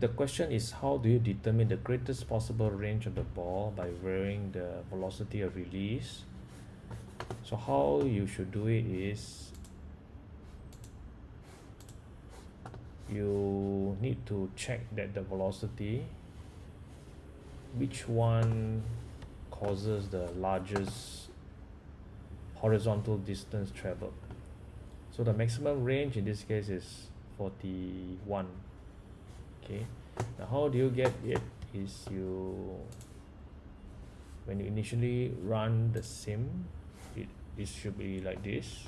The question is how do you determine the greatest possible range of the ball by varying the velocity of release? So how you should do it is you need to check that the velocity which one causes the largest horizontal distance traveled so the maximum range in this case is 41 okay? Now how do you get it is you when you initially run the sim it, it should be like this.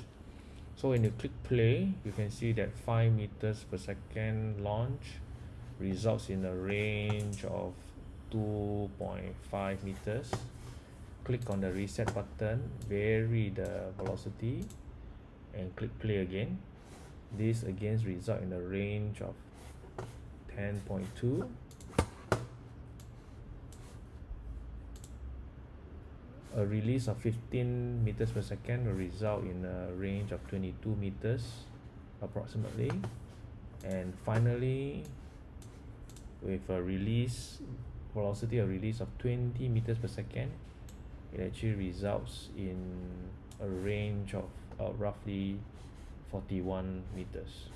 So when you click play you can see that 5 meters per second launch results in a range of 2.5 meters. Click on the reset button vary the velocity and click play again. This again result in a range of 10.2 a release of 15 meters per second will result in a range of 22 meters approximately. And finally with a release velocity of release of 20 meters per second it actually results in a range of uh, roughly 41 meters